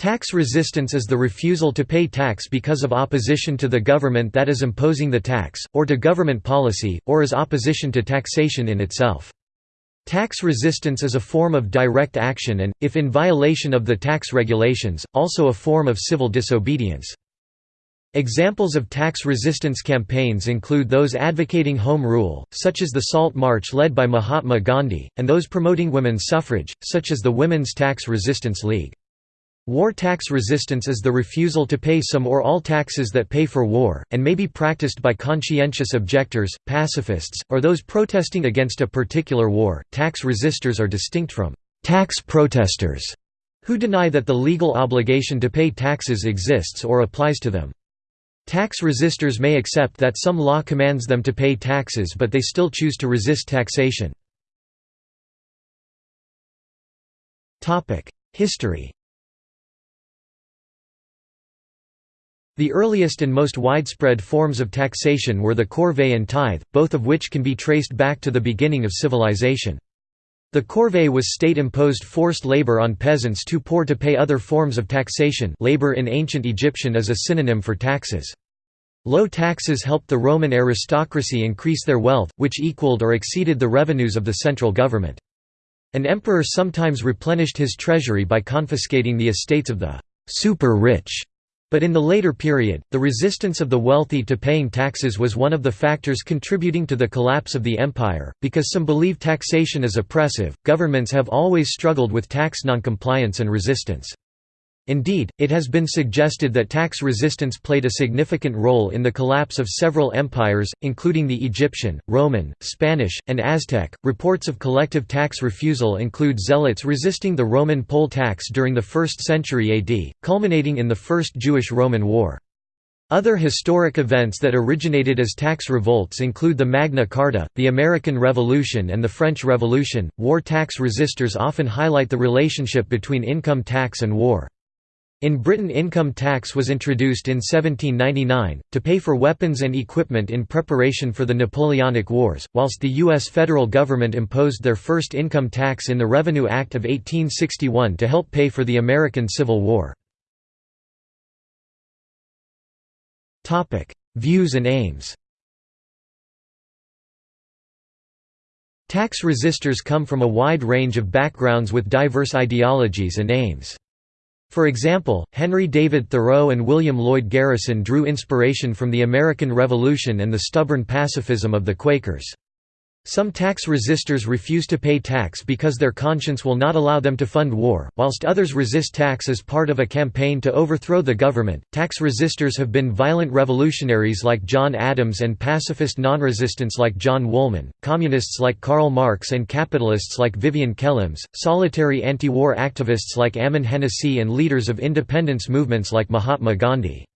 Tax resistance is the refusal to pay tax because of opposition to the government that is imposing the tax, or to government policy, or as opposition to taxation in itself. Tax resistance is a form of direct action and, if in violation of the tax regulations, also a form of civil disobedience. Examples of tax resistance campaigns include those advocating home rule, such as the Salt March led by Mahatma Gandhi, and those promoting women's suffrage, such as the Women's Tax Resistance League. War tax resistance is the refusal to pay some or all taxes that pay for war, and may be practiced by conscientious objectors, pacifists, or those protesting against a particular war. Tax resistors are distinct from tax protesters, who deny that the legal obligation to pay taxes exists or applies to them. Tax resistors may accept that some law commands them to pay taxes but they still choose to resist taxation. History The earliest and most widespread forms of taxation were the corvée and tithe, both of which can be traced back to the beginning of civilization. The corvée was state-imposed forced labor on peasants too poor to pay other forms of taxation labor in ancient Egyptian is a synonym for taxes. Low taxes helped the Roman aristocracy increase their wealth, which equaled or exceeded the revenues of the central government. An emperor sometimes replenished his treasury by confiscating the estates of the super-rich but in the later period, the resistance of the wealthy to paying taxes was one of the factors contributing to the collapse of the empire. Because some believe taxation is oppressive, governments have always struggled with tax noncompliance and resistance. Indeed, it has been suggested that tax resistance played a significant role in the collapse of several empires, including the Egyptian, Roman, Spanish, and Aztec. Reports of collective tax refusal include zealots resisting the Roman poll tax during the 1st century AD, culminating in the First Jewish Roman War. Other historic events that originated as tax revolts include the Magna Carta, the American Revolution, and the French Revolution. War tax resistors often highlight the relationship between income tax and war. In Britain income tax was introduced in 1799, to pay for weapons and equipment in preparation for the Napoleonic Wars, whilst the U.S. federal government imposed their first income tax in the Revenue Act of 1861 to help pay for the American Civil War. Views and aims Tax resistors come from a wide range of backgrounds with diverse ideologies and aims. For example, Henry David Thoreau and William Lloyd Garrison drew inspiration from the American Revolution and the stubborn pacifism of the Quakers. Some tax resistors refuse to pay tax because their conscience will not allow them to fund war, whilst others resist tax as part of a campaign to overthrow the government. Tax resistors have been violent revolutionaries like John Adams and pacifist non-resistants like John Woolman, communists like Karl Marx and capitalists like Vivian Kellems, solitary anti-war activists like Ammon Hennacy and leaders of independence movements like Mahatma Gandhi.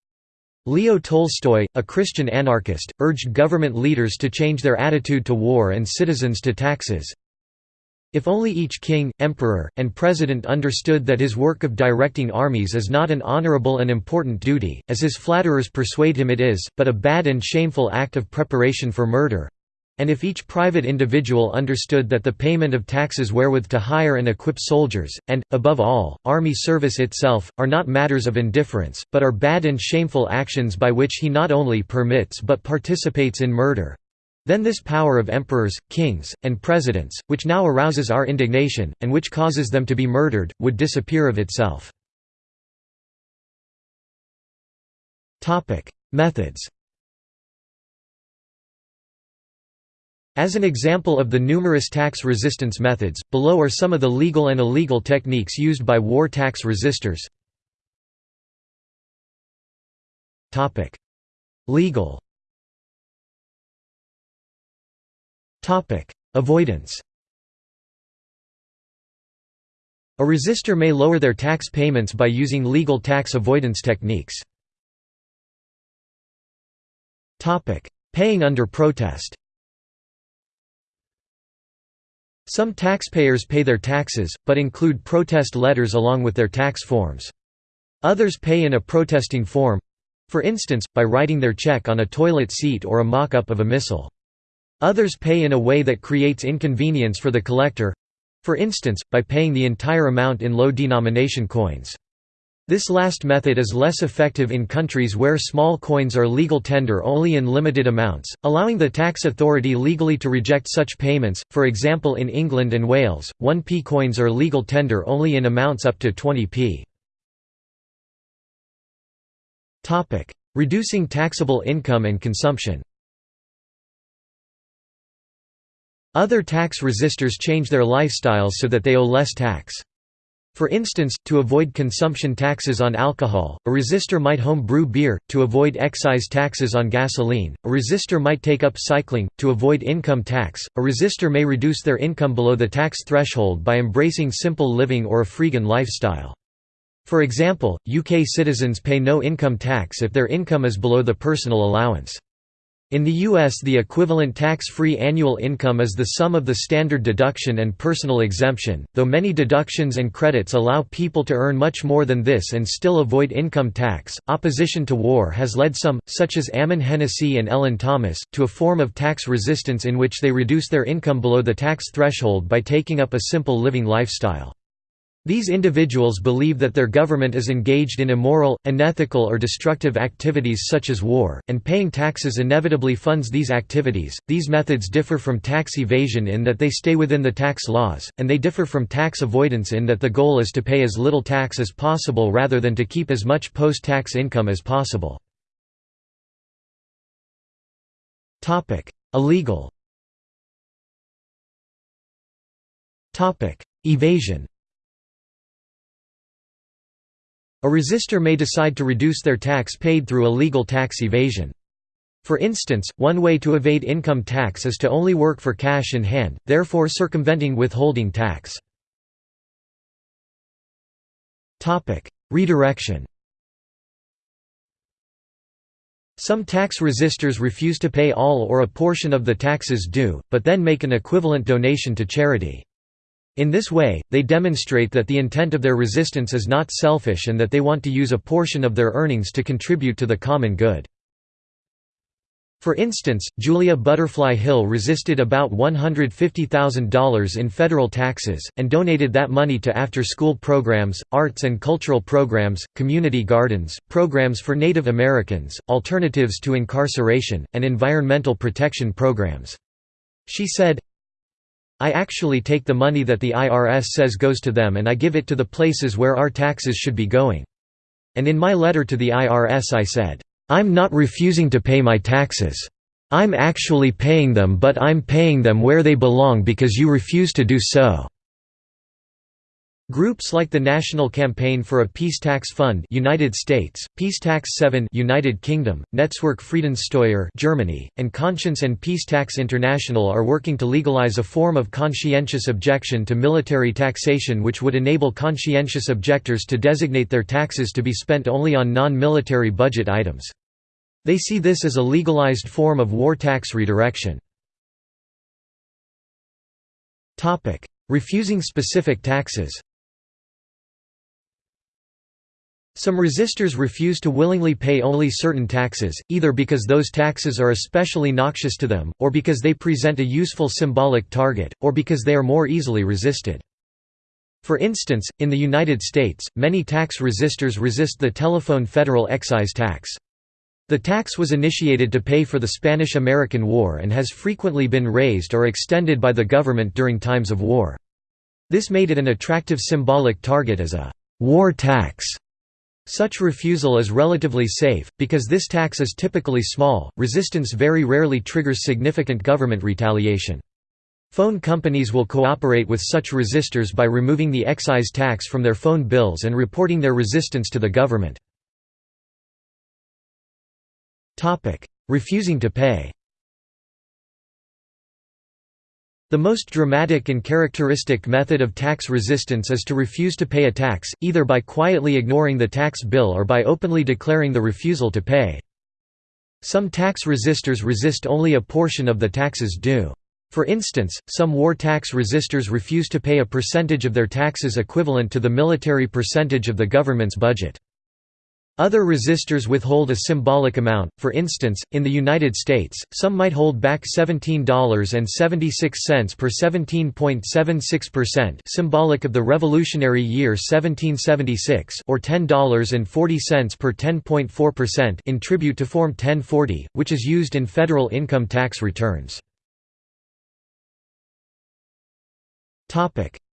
Leo Tolstoy, a Christian anarchist, urged government leaders to change their attitude to war and citizens to taxes. If only each king, emperor, and president understood that his work of directing armies is not an honorable and important duty, as his flatterers persuade him it is, but a bad and shameful act of preparation for murder, and if each private individual understood that the payment of taxes wherewith to hire and equip soldiers, and, above all, army service itself, are not matters of indifference, but are bad and shameful actions by which he not only permits but participates in murder, then this power of emperors, kings, and presidents, which now arouses our indignation, and which causes them to be murdered, would disappear of itself. Methods As an example of the numerous tax resistance methods, below are some of the legal and illegal techniques used by war tax resistors. Legal. Avoidance. A resistor may lower their tax payments by using legal tax avoidance techniques. Paying under protest Some taxpayers pay their taxes, but include protest letters along with their tax forms. Others pay in a protesting form—for instance, by writing their check on a toilet seat or a mock-up of a missile. Others pay in a way that creates inconvenience for the collector—for instance, by paying the entire amount in low-denomination coins. This last method is less effective in countries where small coins are legal tender only in limited amounts, allowing the tax authority legally to reject such payments. For example, in England and Wales, 1p coins are legal tender only in amounts up to 20p. Topic: Reducing taxable income and consumption. Other tax resistors change their lifestyles so that they owe less tax. For instance, to avoid consumption taxes on alcohol, a resistor might home brew beer, to avoid excise taxes on gasoline, a resistor might take up cycling, to avoid income tax, a resistor may reduce their income below the tax threshold by embracing simple living or a freegan lifestyle. For example, UK citizens pay no income tax if their income is below the personal allowance. In the U.S. the equivalent tax-free annual income is the sum of the standard deduction and personal exemption, though many deductions and credits allow people to earn much more than this and still avoid income tax. Opposition to war has led some, such as Ammon Hennacy and Ellen Thomas, to a form of tax resistance in which they reduce their income below the tax threshold by taking up a simple living lifestyle. These individuals believe that their government is engaged in immoral, unethical or destructive activities such as war, and paying taxes inevitably funds these activities. These methods differ from tax evasion in that they stay within the tax laws, and they differ from tax avoidance in that the goal is to pay as little tax as possible rather than to keep as much post-tax income as possible. Illegal Evasion A resistor may decide to reduce their tax paid through illegal tax evasion. For instance, one way to evade income tax is to only work for cash in hand, therefore circumventing withholding tax. Redirection Some tax resistors refuse to pay all or a portion of the taxes due, but then make an equivalent donation to charity. In this way, they demonstrate that the intent of their resistance is not selfish and that they want to use a portion of their earnings to contribute to the common good. For instance, Julia Butterfly Hill resisted about $150,000 in federal taxes, and donated that money to after-school programs, arts and cultural programs, community gardens, programs for Native Americans, alternatives to incarceration, and environmental protection programs. She said, I actually take the money that the IRS says goes to them and I give it to the places where our taxes should be going. And in my letter to the IRS I said, I'm not refusing to pay my taxes. I'm actually paying them but I'm paying them where they belong because you refuse to do so. Groups like the National Campaign for a Peace Tax Fund United States, Peace Tax 7 United Kingdom, Netzwerk Friedenssteuer Germany, and Conscience and Peace Tax International are working to legalize a form of conscientious objection to military taxation which would enable conscientious objectors to designate their taxes to be spent only on non-military budget items. They see this as a legalized form of war tax redirection. Refusing specific taxes Some resistors refuse to willingly pay only certain taxes, either because those taxes are especially noxious to them, or because they present a useful symbolic target, or because they are more easily resisted. For instance, in the United States, many tax resistors resist the telephone federal excise tax. The tax was initiated to pay for the Spanish–American War and has frequently been raised or extended by the government during times of war. This made it an attractive symbolic target as a «war tax» Such refusal is relatively safe, because this tax is typically small, resistance very rarely triggers significant government retaliation. Phone companies will cooperate with such resistors by removing the excise tax from their phone bills and reporting their resistance to the government. Refusing to pay The most dramatic and characteristic method of tax resistance is to refuse to pay a tax, either by quietly ignoring the tax bill or by openly declaring the refusal to pay. Some tax resistors resist only a portion of the taxes due. For instance, some war tax resistors refuse to pay a percentage of their taxes equivalent to the military percentage of the government's budget. Other resistors withhold a symbolic amount, for instance, in the United States, some might hold back $17.76 per 17.76% symbolic of the Revolutionary Year 1776 or $10.40 per 10.4% in tribute to Form 1040, which is used in federal income tax returns.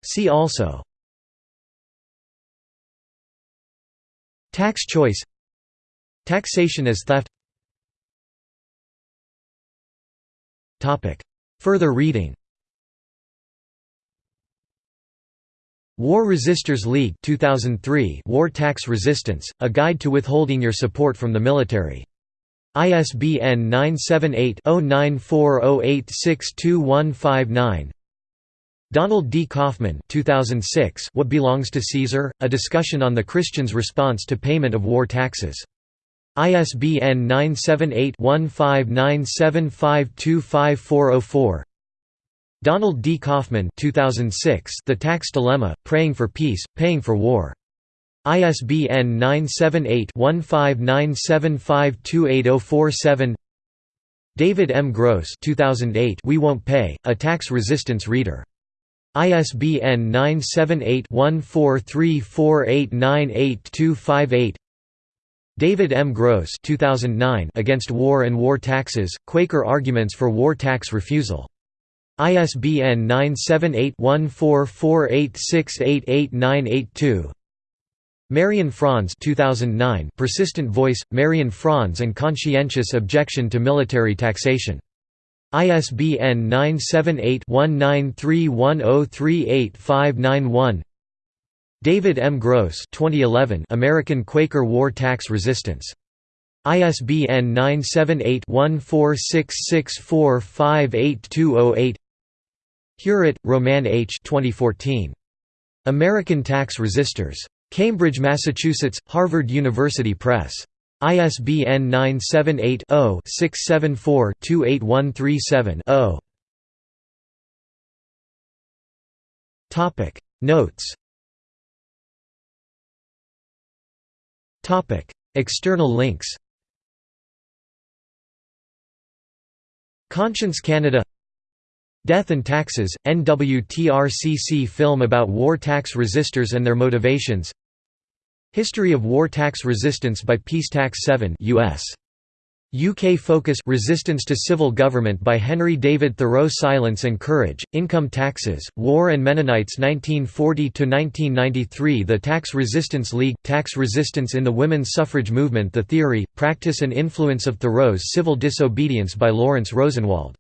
See also Tax choice. Taxation as theft. Further reading. War Resisters League 2003 War Tax Resistance, A Guide to Withholding Your Support from the Military. ISBN 978-0940862159 Donald D. Kaufman 2006 What Belongs to Caesar? A Discussion on the Christian's Response to Payment of War Taxes. ISBN 978-1597525404 Donald D. Kaufman 2006 The Tax Dilemma, Praying for Peace, Paying for War. ISBN 978-1597528047 David M. Gross 2008 We Won't Pay, A Tax Resistance Reader ISBN 978-1434898258 David M. Gross 2009 Against War and War Taxes, Quaker Arguments for War Tax Refusal. ISBN 978-1448688982 Marian Franz 2009 Persistent Voice, Marian Franz and Conscientious Objection to Military Taxation ISBN 978-1931038591 David M. Gross 2011 American Quaker War Tax Resistance. ISBN 978-1466458208 Huret, Roman H. 2014. American Tax Resisters. Cambridge, Massachusetts, Harvard University Press. ISBN 978-0-674-28137-0 Notes. External links. Conscience Canada. Death and Taxes, NWTRCC film about war tax resistors and their motivations History of War Tax Resistance by Peace Tax 7 US. UK Focus Resistance to Civil Government by Henry David Thoreau Silence and Courage, Income Taxes, War and Mennonites 1940–1993 The Tax Resistance League, Tax Resistance in the Women's Suffrage Movement The Theory, Practice and Influence of Thoreau's Civil Disobedience by Lawrence Rosenwald